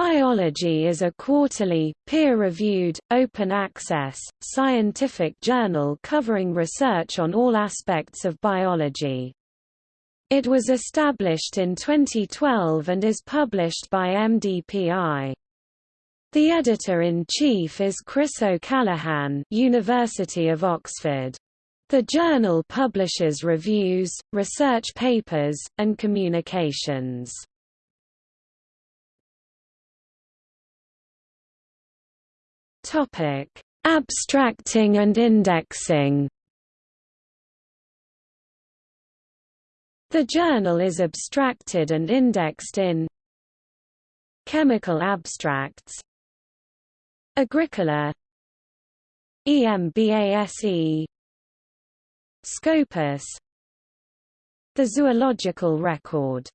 Biology is a quarterly, peer-reviewed, open-access, scientific journal covering research on all aspects of biology. It was established in 2012 and is published by MDPI. The editor-in-chief is Chris O'Callaghan University of Oxford. The journal publishes reviews, research papers, and communications. Topic: Abstracting and indexing. The journal is abstracted and indexed in Chemical Abstracts Agricola EMBASE Scopus The Zoological Record